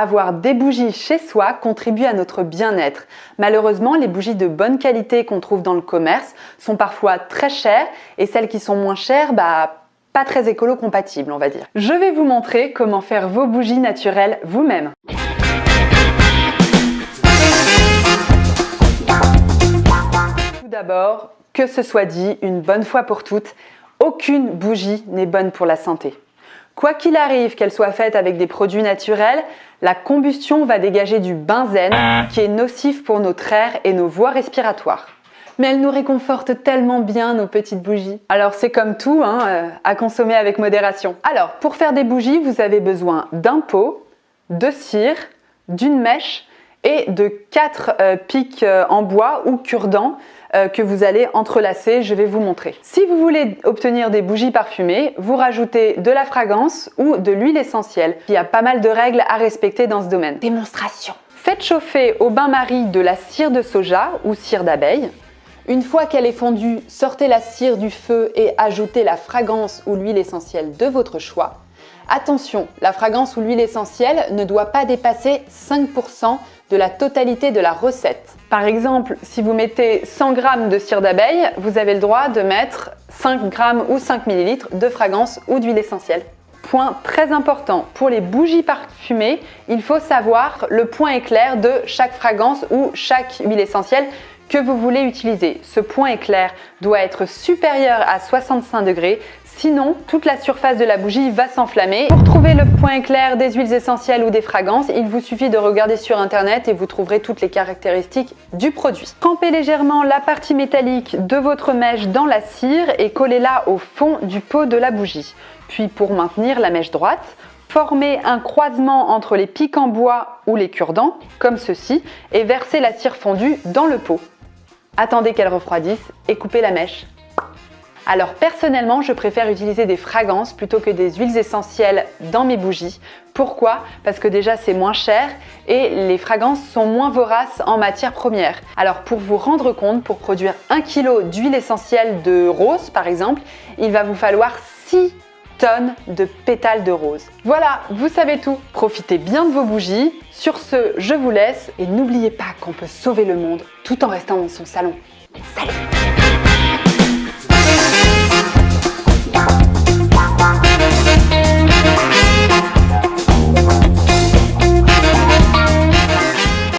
avoir des bougies chez soi contribue à notre bien-être. Malheureusement, les bougies de bonne qualité qu'on trouve dans le commerce sont parfois très chères et celles qui sont moins chères, bah, pas très écolo-compatibles, on va dire. Je vais vous montrer comment faire vos bougies naturelles vous-même. Tout d'abord, que ce soit dit une bonne fois pour toutes, aucune bougie n'est bonne pour la santé. Quoi qu'il arrive, qu'elle soit faite avec des produits naturels, la combustion va dégager du benzène qui est nocif pour notre air et nos voies respiratoires. Mais elle nous réconforte tellement bien nos petites bougies. Alors c'est comme tout, hein, euh, à consommer avec modération. Alors pour faire des bougies, vous avez besoin d'un pot, de cire, d'une mèche et de quatre euh, pics euh, en bois ou cure-dents euh, que vous allez entrelacer, je vais vous montrer. Si vous voulez obtenir des bougies parfumées, vous rajoutez de la fragrance ou de l'huile essentielle. Il y a pas mal de règles à respecter dans ce domaine. Démonstration Faites chauffer au bain-marie de la cire de soja ou cire d'abeille. Une fois qu'elle est fondue, sortez la cire du feu et ajoutez la fragrance ou l'huile essentielle de votre choix. Attention, la fragrance ou l'huile essentielle ne doit pas dépasser 5% de la totalité de la recette. Par exemple, si vous mettez 100 g de cire d'abeille, vous avez le droit de mettre 5 g ou 5 ml de fragrance ou d'huile essentielle. Point très important, pour les bougies parfumées, il faut savoir le point éclair de chaque fragrance ou chaque huile essentielle que vous voulez utiliser. Ce point éclair doit être supérieur à 65 degrés, sinon toute la surface de la bougie va s'enflammer. Pour trouver le point éclair des huiles essentielles ou des fragrances, il vous suffit de regarder sur internet et vous trouverez toutes les caractéristiques du produit. Trempez légèrement la partie métallique de votre mèche dans la cire et collez-la au fond du pot de la bougie. Puis pour maintenir la mèche droite, Formez un croisement entre les pics en bois ou les cure-dents, comme ceci, et versez la cire fondue dans le pot. Attendez qu'elle refroidisse et coupez la mèche. Alors personnellement, je préfère utiliser des fragrances plutôt que des huiles essentielles dans mes bougies. Pourquoi? Parce que déjà c'est moins cher et les fragrances sont moins voraces en matière première. Alors pour vous rendre compte, pour produire 1 kg d'huile essentielle de rose par exemple, il va vous falloir 6 tonnes de pétales de rose. Voilà, vous savez tout. Profitez bien de vos bougies. Sur ce, je vous laisse et n'oubliez pas qu'on peut sauver le monde tout en restant dans son salon.